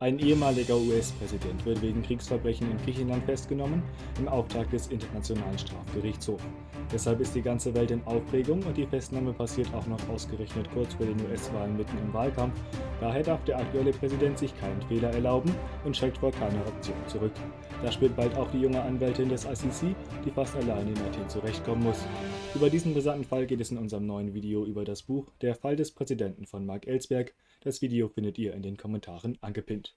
Ein ehemaliger US-Präsident wird wegen Kriegsverbrechen in Griechenland festgenommen, im Auftrag des Internationalen Strafgerichtshofs. Deshalb ist die ganze Welt in Aufregung und die Festnahme passiert auch noch ausgerechnet kurz vor den US-Wahlen mitten im Wahlkampf. Daher darf der aktuelle Präsident sich keinen Fehler erlauben und schreckt vor keiner Option zurück. Da spürt bald auch die junge Anwältin des ICC, die fast allein in Athen zurechtkommen muss. Über diesen brisanten Fall geht es in unserem neuen Video über das Buch Der Fall des Präsidenten von Mark Ellsberg. Das Video findet ihr in den Kommentaren angepinnt.